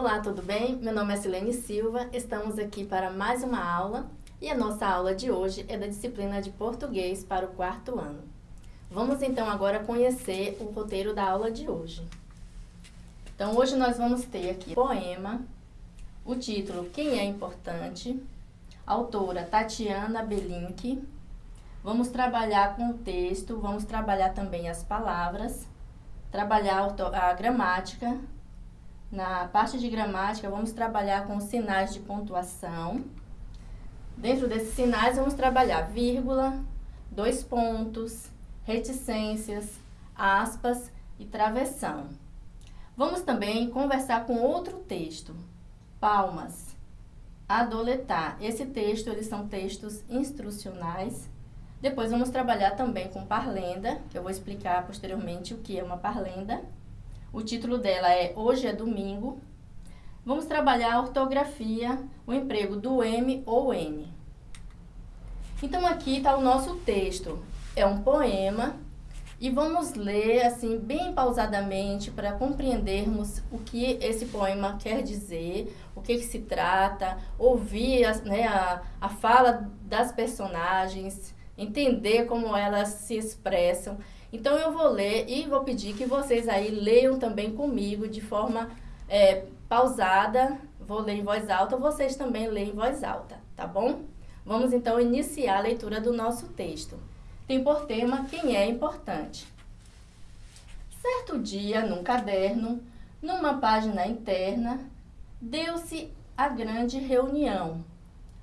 Olá, tudo bem? Meu nome é Silene Silva, estamos aqui para mais uma aula e a nossa aula de hoje é da disciplina de português para o quarto ano. Vamos então agora conhecer o roteiro da aula de hoje. Então hoje nós vamos ter aqui poema, o título Quem é Importante, autora Tatiana Belink. Vamos trabalhar com o texto, vamos trabalhar também as palavras, trabalhar a gramática. Na parte de gramática, vamos trabalhar com sinais de pontuação. Dentro desses sinais, vamos trabalhar vírgula, dois pontos, reticências, aspas e travessão. Vamos também conversar com outro texto, palmas, adoletar. Esse texto, eles são textos instrucionais. Depois vamos trabalhar também com parlenda, que eu vou explicar posteriormente o que é uma parlenda. O título dela é Hoje é Domingo. Vamos trabalhar a ortografia, o emprego do M ou N. Então aqui está o nosso texto. É um poema e vamos ler assim bem pausadamente para compreendermos o que esse poema quer dizer, o que, que se trata, ouvir né, a, a fala das personagens, entender como elas se expressam. Então eu vou ler e vou pedir que vocês aí leiam também comigo de forma é, pausada. Vou ler em voz alta, vocês também leem em voz alta, tá bom? Vamos então iniciar a leitura do nosso texto. Tem por tema quem é importante. Certo dia, num caderno, numa página interna, deu-se a grande reunião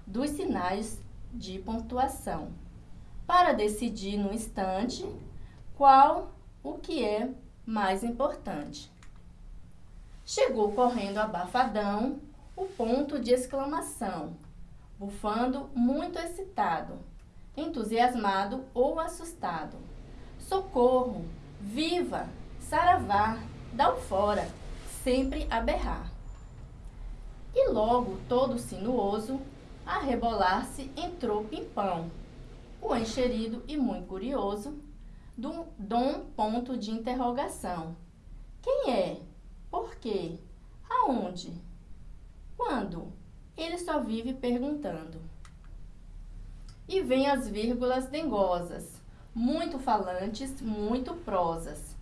dos sinais de pontuação para decidir no instante qual o que é mais importante. Chegou correndo abafadão o ponto de exclamação, bufando muito excitado, entusiasmado ou assustado. Socorro! Viva! Saravá! Dá o fora! Sempre a berrar. E logo, todo sinuoso, a rebolar-se entrou Pimpão, o encherido e muito curioso, do dom ponto de interrogação. Quem é? Por quê? Aonde? Quando? Ele só vive perguntando. E vem as vírgulas dengosas, muito falantes, muito prosas.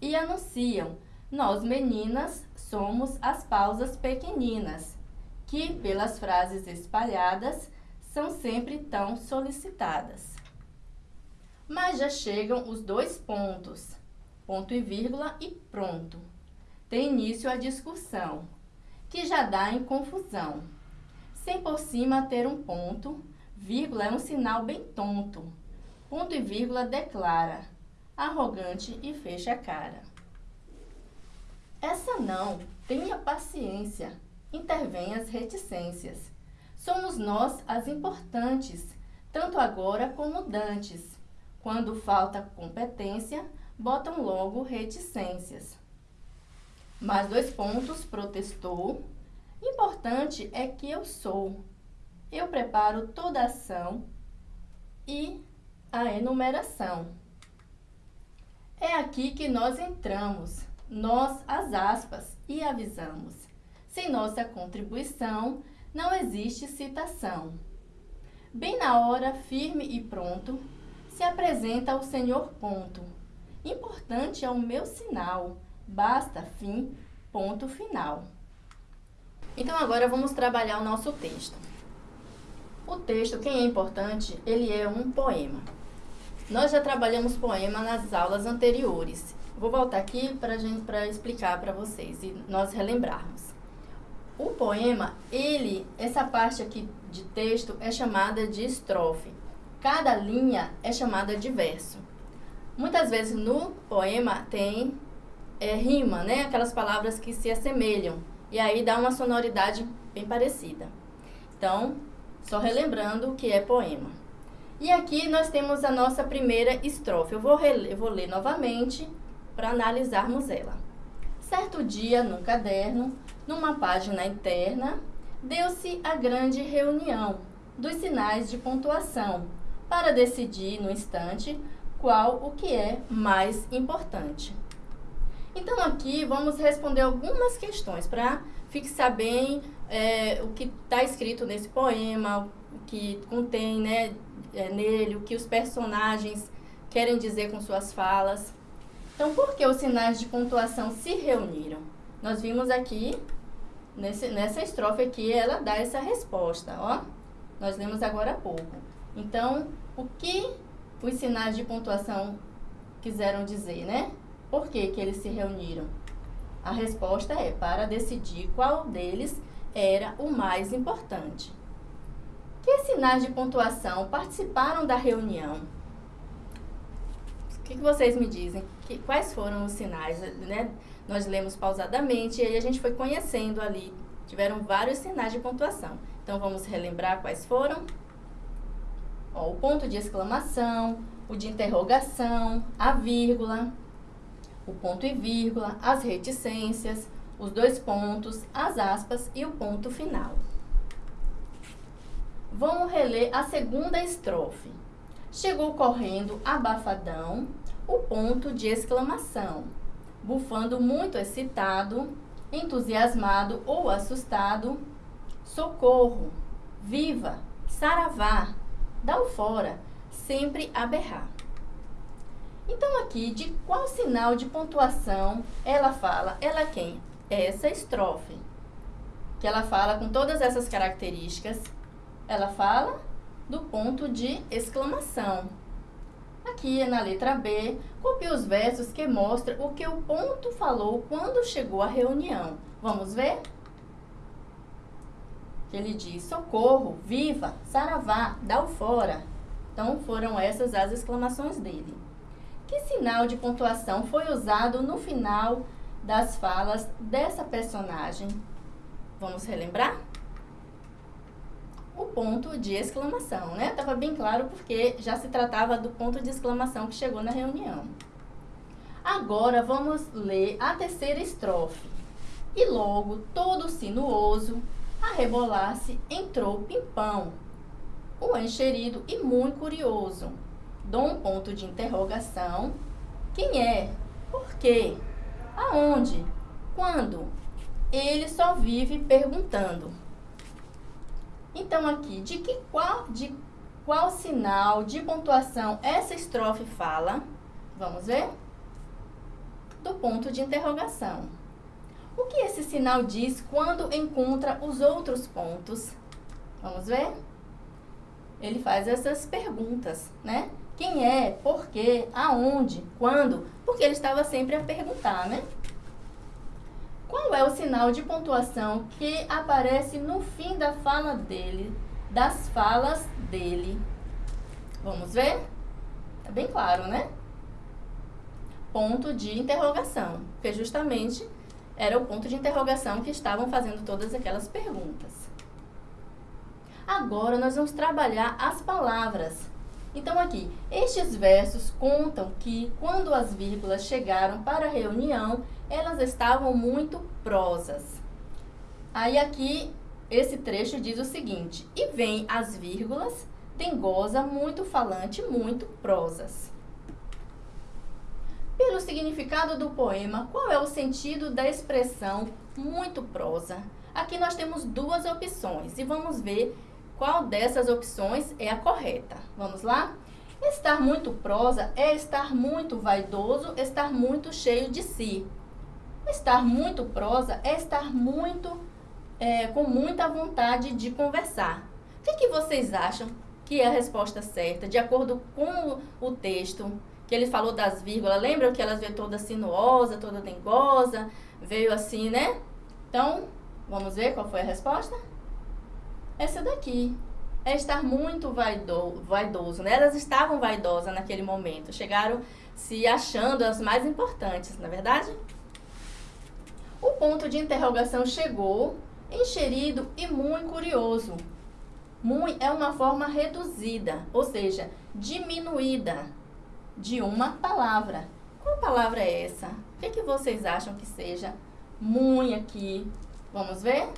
E anunciam, nós meninas somos as pausas pequeninas, que pelas frases espalhadas são sempre tão solicitadas. Mas já chegam os dois pontos, ponto e vírgula e pronto. Tem início a discussão, que já dá em confusão. Sem por cima ter um ponto, vírgula é um sinal bem tonto. Ponto e vírgula declara, arrogante e fecha a cara. Essa não, tenha paciência, intervém as reticências. Somos nós as importantes, tanto agora como dantes quando falta competência, botam logo reticências. Mais dois pontos, protestou. Importante é que eu sou. Eu preparo toda a ação e a enumeração. É aqui que nós entramos, nós as aspas, e avisamos. Sem nossa contribuição, não existe citação. Bem na hora, firme e pronto, se apresenta ao Senhor ponto. Importante é o meu sinal, basta fim, ponto final. Então agora vamos trabalhar o nosso texto. O texto, quem é importante, ele é um poema. Nós já trabalhamos poema nas aulas anteriores. Vou voltar aqui para gente para explicar para vocês e nós relembrarmos. O poema, ele, essa parte aqui de texto é chamada de estrofe. Cada linha é chamada de verso. Muitas vezes no poema tem é, rima, né? Aquelas palavras que se assemelham. E aí dá uma sonoridade bem parecida. Então, só relembrando o que é poema. E aqui nós temos a nossa primeira estrofe. Eu vou, eu vou ler novamente para analisarmos ela. Certo dia, num caderno, numa página interna, deu-se a grande reunião dos sinais de pontuação para decidir no instante qual o que é mais importante. Então aqui vamos responder algumas questões para fixar bem é, o que está escrito nesse poema, o que contém né, é, nele, o que os personagens querem dizer com suas falas. Então, por que os sinais de pontuação se reuniram? Nós vimos aqui, nesse, nessa estrofe aqui, ela dá essa resposta, ó. Nós lemos agora há pouco. Então, o que os sinais de pontuação quiseram dizer, né? Por que, que eles se reuniram? A resposta é para decidir qual deles era o mais importante. Que sinais de pontuação participaram da reunião? O que, que vocês me dizem? Que, quais foram os sinais? Né? Nós lemos pausadamente e aí a gente foi conhecendo ali. Tiveram vários sinais de pontuação. Então, vamos relembrar quais foram? Ó, o ponto de exclamação, o de interrogação, a vírgula, o ponto e vírgula, as reticências, os dois pontos, as aspas e o ponto final. Vamos reler a segunda estrofe. Chegou correndo, abafadão, o ponto de exclamação, bufando muito excitado, entusiasmado ou assustado, socorro, viva, saravá, dá o fora, sempre a berrar. Então aqui, de qual sinal de pontuação ela fala? Ela é quem? Essa estrofe. Que ela fala com todas essas características. Ela fala do ponto de exclamação. Aqui na letra B, copie os versos que mostram o que o ponto falou quando chegou à reunião. Vamos ver? Ele diz, socorro, viva, saravá, dá o fora. Então, foram essas as exclamações dele. Que sinal de pontuação foi usado no final das falas dessa personagem? Vamos relembrar? O ponto de exclamação, né? Estava bem claro porque já se tratava do ponto de exclamação que chegou na reunião. Agora vamos ler a terceira estrofe. E logo, todo sinuoso, a rebolar-se, entrou Pimpão, o encherido e muito curioso dou um ponto de interrogação. Quem é? Por quê? Aonde? Quando? Ele só vive perguntando. Então aqui, de que qual de qual sinal de pontuação essa estrofe fala? Vamos ver? Do ponto de interrogação. O que esse sinal diz quando encontra os outros pontos? Vamos ver? Ele faz essas perguntas, né? Quem é, por quê, aonde, quando, porque ele estava sempre a perguntar, né? Qual é o sinal de pontuação que aparece no fim da fala dele, das falas dele? Vamos ver? É bem claro, né? Ponto de interrogação, porque justamente era o ponto de interrogação que estavam fazendo todas aquelas perguntas. Agora nós vamos trabalhar as palavras então, aqui, estes versos contam que, quando as vírgulas chegaram para a reunião, elas estavam muito prosas. Aí, aqui, esse trecho diz o seguinte: E vem as vírgulas, dengosa, muito falante, muito prosas. Pelo significado do poema, qual é o sentido da expressão muito prosa? Aqui nós temos duas opções e vamos ver qual dessas opções é a correta? Vamos lá? Estar muito prosa é estar muito vaidoso, estar muito cheio de si. Estar muito prosa é estar muito é, com muita vontade de conversar. O que, que vocês acham que é a resposta certa, de acordo com o texto? Que ele falou das vírgulas, lembram que elas veio toda sinuosa, toda dengosa, veio assim, né? Então, vamos ver qual foi a resposta? essa daqui. É estar muito vaido, vaidoso, né? Elas estavam vaidosas naquele momento, chegaram se achando as mais importantes, na é verdade? O ponto de interrogação chegou, encherido e muito curioso. Muito é uma forma reduzida, ou seja, diminuída de uma palavra. Qual palavra é essa? O que, é que vocês acham que seja muito aqui? Vamos ver?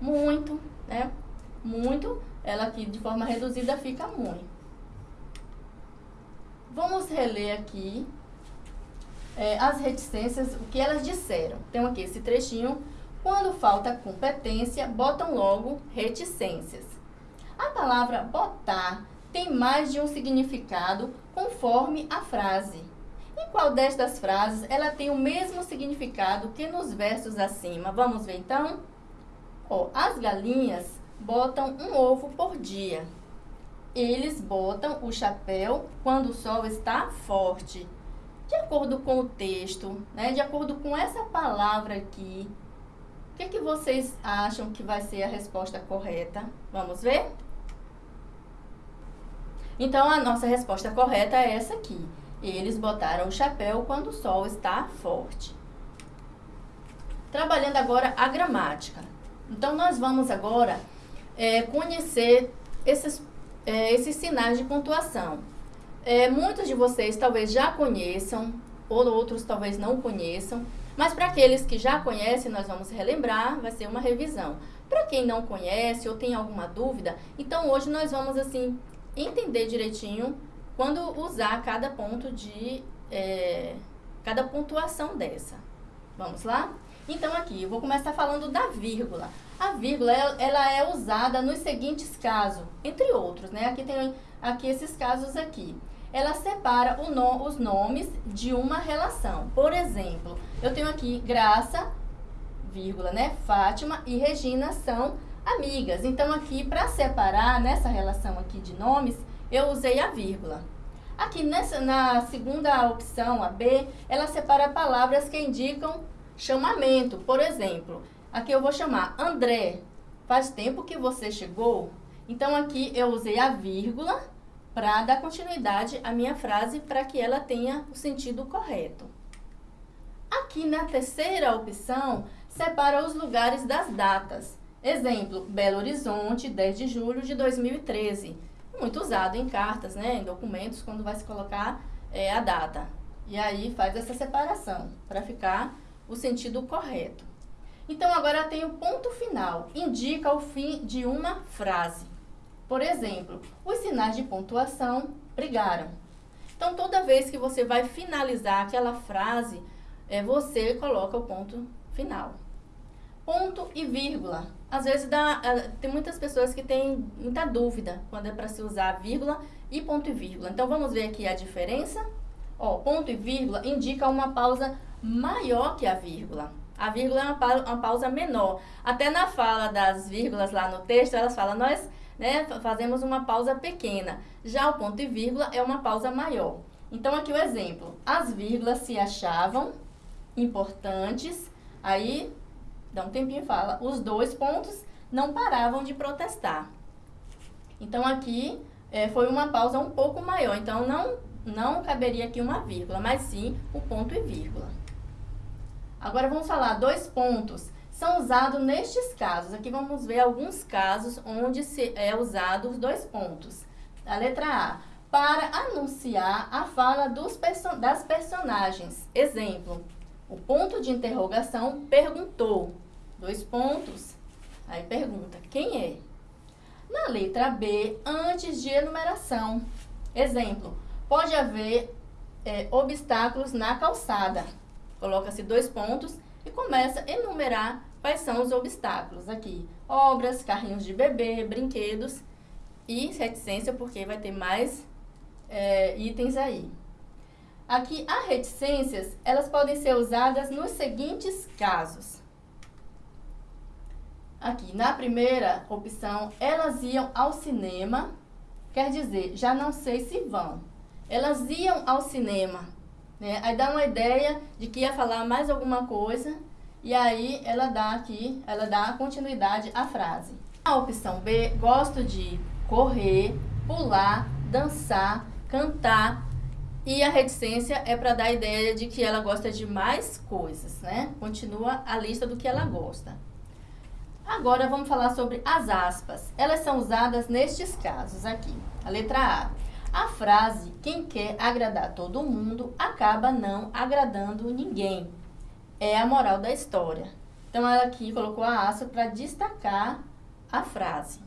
muito, né? Muito, ela aqui de forma reduzida fica muito. Vamos reler aqui é, as reticências, o que elas disseram. Então, aqui esse trechinho. Quando falta competência, botam logo reticências. A palavra botar tem mais de um significado conforme a frase. Em qual destas frases ela tem o mesmo significado que nos versos acima? Vamos ver então? As galinhas botam um ovo por dia. Eles botam o chapéu quando o sol está forte. De acordo com o texto, né, de acordo com essa palavra aqui, o que, que vocês acham que vai ser a resposta correta? Vamos ver? Então, a nossa resposta correta é essa aqui. Eles botaram o chapéu quando o sol está forte. Trabalhando agora a gramática. Então, nós vamos agora é, conhecer esses, é, esses sinais de pontuação. É, muitos de vocês talvez já conheçam, ou outros talvez não conheçam, mas para aqueles que já conhecem, nós vamos relembrar, vai ser uma revisão. Para quem não conhece ou tem alguma dúvida, então hoje nós vamos assim entender direitinho quando usar cada ponto de é, cada pontuação dessa. Vamos lá? Então aqui, eu vou começar falando da vírgula. A vírgula, ela é usada nos seguintes casos, entre outros, né? Aqui tem aqui esses casos aqui. Ela separa no, os nomes de uma relação. Por exemplo, eu tenho aqui Graça, vírgula, né? Fátima e Regina são amigas. Então, aqui, para separar nessa relação aqui de nomes, eu usei a vírgula. Aqui nessa, na segunda opção, a B, ela separa palavras que indicam chamamento. Por exemplo, aqui eu vou chamar André. Faz tempo que você chegou? Então, aqui eu usei a vírgula para dar continuidade à minha frase para que ela tenha o sentido correto. Aqui na terceira opção, separa os lugares das datas. Exemplo, Belo Horizonte, 10 de julho de 2013. Muito usado em cartas, né, em documentos, quando vai se colocar é, a data. E aí faz essa separação para ficar o sentido correto. Então, agora tem o ponto final, indica o fim de uma frase. Por exemplo, os sinais de pontuação brigaram. Então, toda vez que você vai finalizar aquela frase, é, você coloca o ponto final. Ponto e vírgula. Às vezes dá, é, tem muitas pessoas que têm muita dúvida quando é para se usar vírgula e ponto e vírgula. Então, vamos ver aqui a diferença. Ó, ponto e vírgula indica uma pausa maior que a vírgula. A vírgula é uma, uma pausa menor. Até na fala das vírgulas lá no texto, elas falam, nós né, fazemos uma pausa pequena. Já o ponto e vírgula é uma pausa maior. Então, aqui o exemplo. As vírgulas se achavam importantes, aí dá um tempinho e fala, os dois pontos não paravam de protestar. Então, aqui é, foi uma pausa um pouco maior. Então, não, não caberia aqui uma vírgula, mas sim o ponto e vírgula. Agora vamos falar dois pontos são usados nestes casos. Aqui vamos ver alguns casos onde se é usado os dois pontos. A letra A, para anunciar a fala dos das personagens. Exemplo, o ponto de interrogação perguntou. Dois pontos. Aí pergunta, quem é? Na letra B, antes de enumeração. Exemplo, pode haver é, obstáculos na calçada. Coloca-se dois pontos e começa a enumerar quais são os obstáculos aqui. Obras, carrinhos de bebê, brinquedos e reticência, porque vai ter mais é, itens aí. Aqui, as reticências, elas podem ser usadas nos seguintes casos. Aqui, na primeira opção, elas iam ao cinema, quer dizer, já não sei se vão. Elas iam ao cinema, né? Aí dá uma ideia de que ia falar mais alguma coisa e aí ela dá aqui, ela dá continuidade à frase. A opção B, gosto de correr, pular, dançar, cantar e a reticência é para dar a ideia de que ela gosta de mais coisas, né? Continua a lista do que ela gosta. Agora vamos falar sobre as aspas. Elas são usadas nestes casos aqui. A letra A. A frase quem quer agradar todo mundo acaba não agradando ninguém. É a moral da história. Então, ela aqui colocou a aspa para destacar a frase.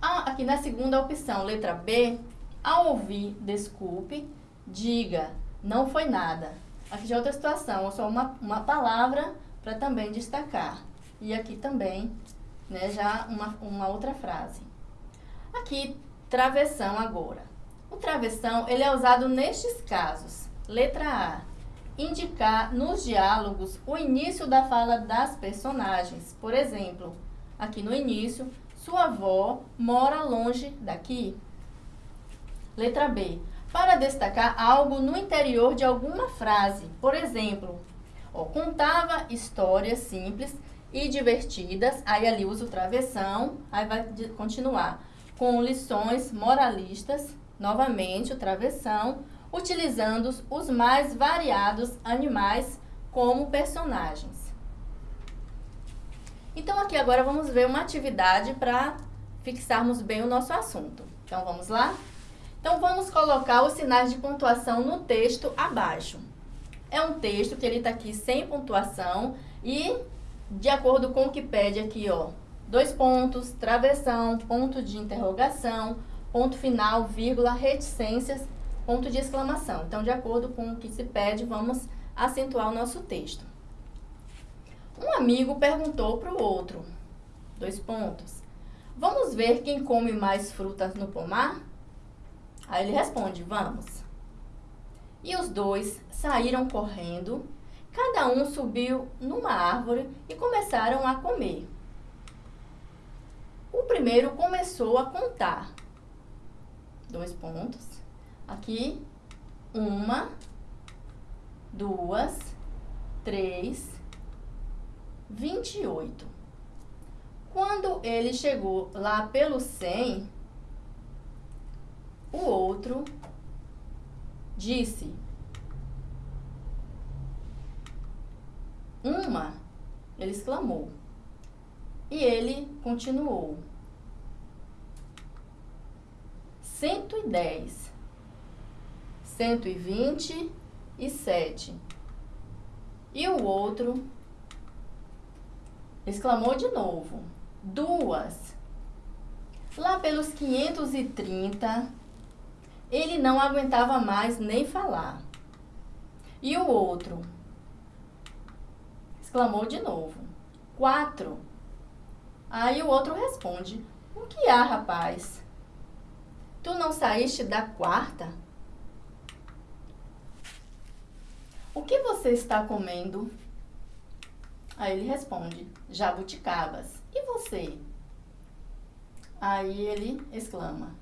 Ah, aqui na segunda opção, letra B, ao ouvir desculpe, diga Não foi nada. Aqui já é outra situação, só uma, uma palavra para também destacar. E aqui também, né, já uma, uma outra frase. Aqui, travessão agora. O travessão, ele é usado nestes casos. Letra A. Indicar nos diálogos o início da fala das personagens. Por exemplo, aqui no início, sua avó mora longe daqui. Letra B. Para destacar algo no interior de alguma frase. Por exemplo, ó, contava histórias simples e divertidas. Aí ali usa o travessão. Aí vai continuar com lições moralistas. Novamente o travessão. Utilizando os mais variados animais como personagens. Então, aqui agora vamos ver uma atividade para fixarmos bem o nosso assunto. Então, vamos lá? Então, vamos colocar os sinais de pontuação no texto abaixo. É um texto que ele está aqui sem pontuação e, de acordo com o que pede aqui, ó, dois pontos, travessão, ponto de interrogação, ponto final, vírgula, reticências, ponto de exclamação. Então, de acordo com o que se pede, vamos acentuar o nosso texto. Um amigo perguntou para o outro, dois pontos, vamos ver quem come mais frutas no pomar? Aí ele responde, vamos. E os dois saíram correndo, cada um subiu numa árvore e começaram a comer. O primeiro começou a contar. Dois pontos. Aqui, uma, duas, três, 28. Quando ele chegou lá pelo 100, o outro disse: Uma, ele exclamou. E ele continuou: 110, 127. E o outro exclamou de novo. Duas. Lá pelos 530, ele não aguentava mais nem falar. E o outro exclamou de novo. Quatro. Aí o outro responde: O que há, rapaz? Tu não saíste da quarta? O que você está comendo? Aí ele responde, jabuticabas. E você? Aí ele exclama,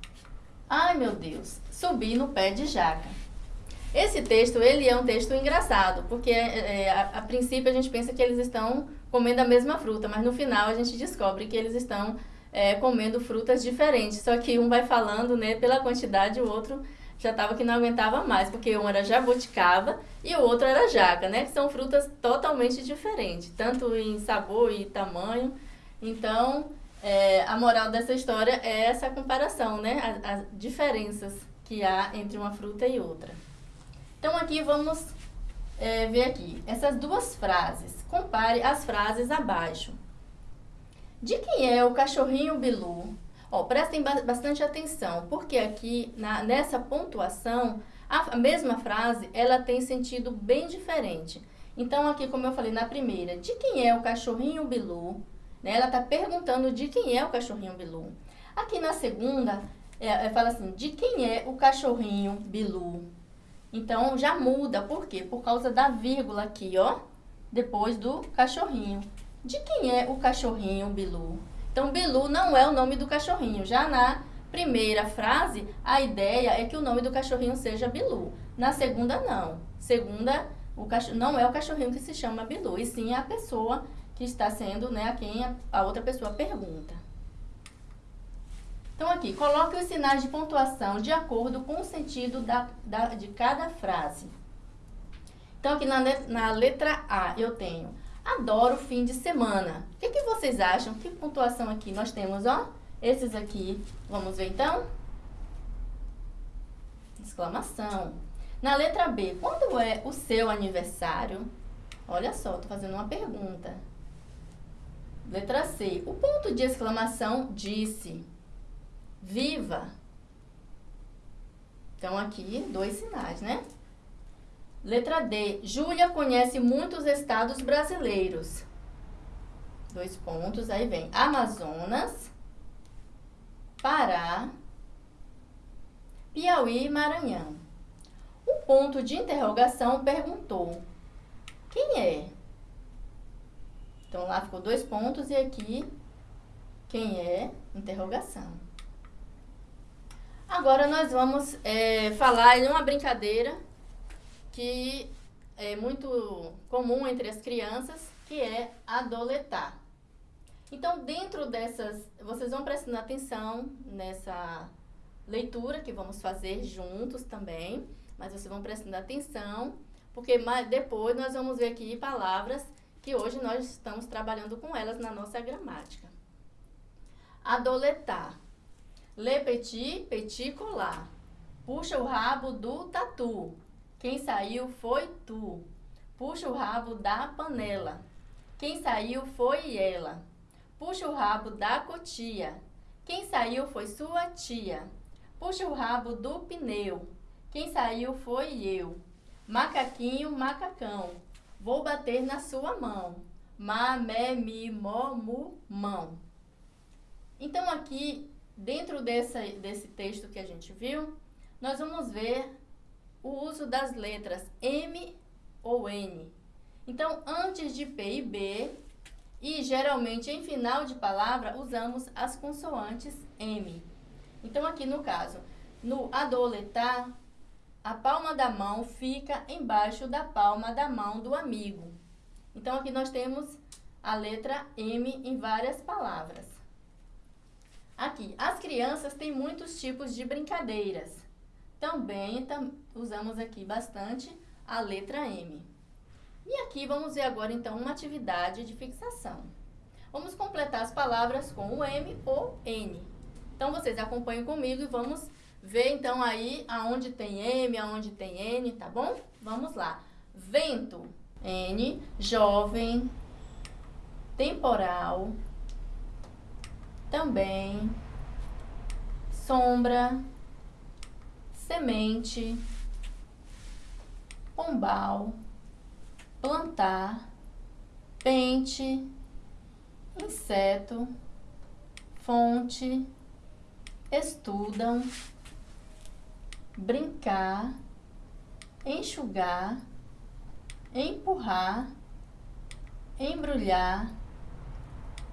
ai meu Deus, subi no pé de jaca. Esse texto, ele é um texto engraçado, porque é, a, a, princípio a gente pensa que eles estão comendo a mesma fruta, mas no final a gente descobre que eles estão é, comendo frutas diferentes. Só que um vai falando, né, pela quantidade, o outro já estava que não aguentava mais, porque um era jabuticaba e o outro era jaca, né? Que são frutas totalmente diferentes, tanto em sabor e tamanho. Então, é, a moral dessa história é essa comparação, né? As, as diferenças que há entre uma fruta e outra. Então, aqui vamos é, ver aqui essas duas frases. Compare as frases abaixo. De quem é o cachorrinho Bilu? Ó, prestem bastante atenção, porque aqui na, nessa pontuação, a, mesma frase, ela tem sentido bem diferente. Então, aqui, como eu falei na primeira, de quem é o cachorrinho Bilu? Né? Ela está perguntando de quem é o cachorrinho Bilu. Aqui na segunda, é, é, fala assim, de quem é o cachorrinho Bilu? Então, já muda. Por quê? Por causa da vírgula aqui, ó, depois do cachorrinho. De quem é o cachorrinho Bilu? Então, Bilu não é o nome do cachorrinho. Já na primeira frase, a ideia é que o nome do cachorrinho seja Bilu. Na segunda, não. Segunda, o cachorro, não é o cachorrinho que se chama Bilu, e sim a pessoa que está sendo, né, a quem a, a outra pessoa pergunta. Então, aqui, coloque os sinais de pontuação de acordo com o sentido da, da, de cada frase. Então, aqui na, na letra A, eu tenho Adoro fim de semana. O que, que vocês acham? Que pontuação aqui nós temos, ó? Esses aqui. Vamos ver então? Exclamação. Na letra B, quando é o seu aniversário? Olha só, tô fazendo uma pergunta. Letra C, o ponto de exclamação disse. Viva! Então, aqui, dois sinais, né? Letra D. Júlia conhece muitos estados brasileiros. Dois pontos, aí vem Amazonas, Pará, Piauí e Maranhão. O ponto de interrogação perguntou: quem é? Então lá ficou dois pontos e aqui quem é? Interrogação. Agora nós vamos é, falar em uma brincadeira que é muito comum entre as crianças, que é adoletar. Então, dentro dessas, vocês vão prestando atenção nessa leitura que vamos fazer juntos também, mas vocês vão prestando atenção, porque depois nós vamos ver aqui palavras que hoje nós estamos trabalhando com elas na nossa gramática. Adoletar. Le petit, petit colar. Puxa o rabo do tatu. Quem saiu foi tu. Puxa o rabo da panela. Quem saiu foi ela. Puxa o rabo da cotia. Quem saiu foi sua tia. Puxa o rabo do pneu. Quem saiu foi eu. Macaquinho, macacão. Vou bater na sua mão. Ma, me, mi, mo, mu, mão. Então, aqui, dentro dessa, desse texto que a gente viu, nós vamos ver o uso das letras M ou N. Então, antes de P e B, e geralmente em final de palavra, usamos as consoantes M. Então, aqui no caso, no adoletar, a palma da mão fica embaixo da palma da mão do amigo. Então, aqui nós temos a letra M em várias palavras. Aqui, as crianças têm muitos tipos de brincadeiras. Também tam, usamos aqui bastante a letra M. E aqui vamos ver agora, então, uma atividade de fixação. Vamos completar as palavras com o M ou N. Então, vocês acompanhem comigo e vamos ver, então, aí aonde tem M, aonde tem N, tá bom? Vamos lá. Vento, N, jovem, temporal, também, sombra, semente, pombal, plantar, pente, inseto, fonte, estudam, brincar, enxugar, empurrar, embrulhar,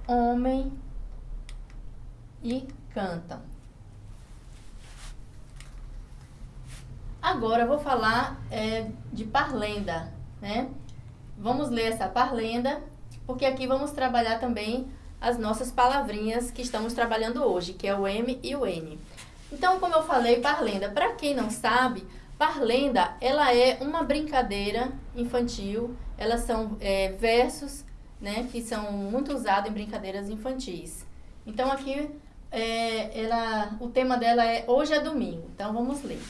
homem e cantam. Agora eu vou falar é, de parlenda, né? Vamos ler essa parlenda, porque aqui vamos trabalhar também as nossas palavrinhas que estamos trabalhando hoje, que é o M e o N. Então, como eu falei, parlenda, para quem não sabe, parlenda, ela é uma brincadeira infantil, elas são é, versos, né, que são muito usados em brincadeiras infantis. Então, aqui, é, ela, o tema dela é Hoje é Domingo, então vamos ler.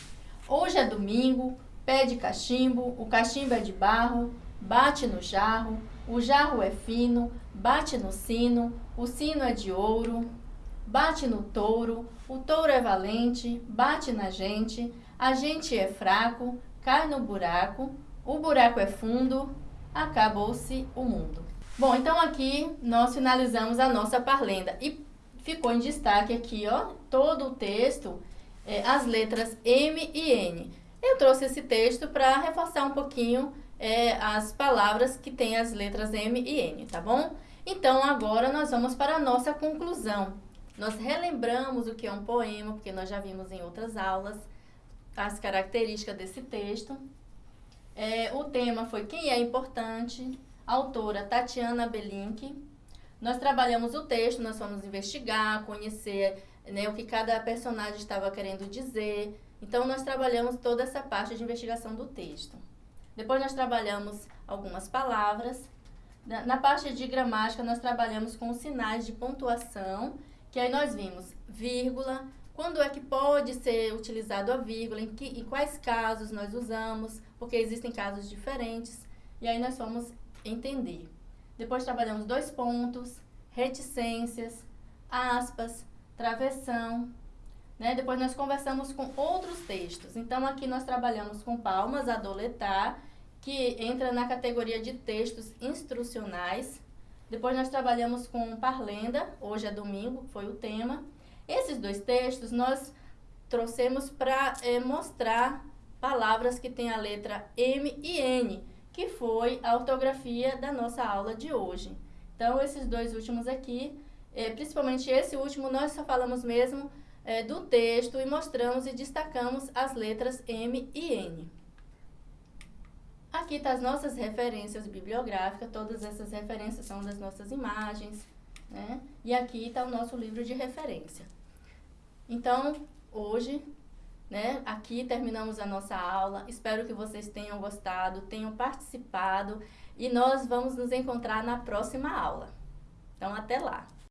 Hoje é domingo, pede cachimbo, o cachimbo é de barro, bate no jarro, o jarro é fino, bate no sino, o sino é de ouro, bate no touro, o touro é valente, bate na gente, a gente é fraco, cai no buraco, o buraco é fundo, acabou-se o mundo. Bom, então aqui nós finalizamos a nossa parlenda e ficou em destaque aqui, ó, todo o texto é, as letras M e N. Eu trouxe esse texto para reforçar um pouquinho é, as palavras que têm as letras M e N, tá bom? Então, agora nós vamos para a nossa conclusão. Nós relembramos o que é um poema, porque nós já vimos em outras aulas as características desse texto. É, o tema foi Quem é Importante, autora Tatiana Belink. Nós trabalhamos o texto, nós fomos investigar, conhecer né, o que cada personagem estava querendo dizer. Então, nós trabalhamos toda essa parte de investigação do texto. Depois, nós trabalhamos algumas palavras. Na, na parte de gramática, nós trabalhamos com sinais de pontuação, que aí nós vimos vírgula, quando é que pode ser utilizado a vírgula, em, que, em quais casos nós usamos, porque existem casos diferentes. E aí nós vamos entender. Depois trabalhamos dois pontos, reticências, aspas, travessão. Né? Depois nós conversamos com outros textos. Então, aqui nós trabalhamos com palmas, adoletar que entra na categoria de textos instrucionais. Depois nós trabalhamos com Parlenda, hoje é domingo, foi o tema. Esses dois textos nós trouxemos para é, mostrar palavras que têm a letra M e N, que foi a ortografia da nossa aula de hoje. Então, esses dois últimos aqui, é, principalmente esse último, nós só falamos mesmo é, do texto e mostramos e destacamos as letras M e N. Aqui estão tá as nossas referências bibliográficas, todas essas referências são das nossas imagens, né? E aqui está o nosso livro de referência. Então, hoje, né, aqui terminamos a nossa aula. Espero que vocês tenham gostado, tenham participado e nós vamos nos encontrar na próxima aula. Então, até lá!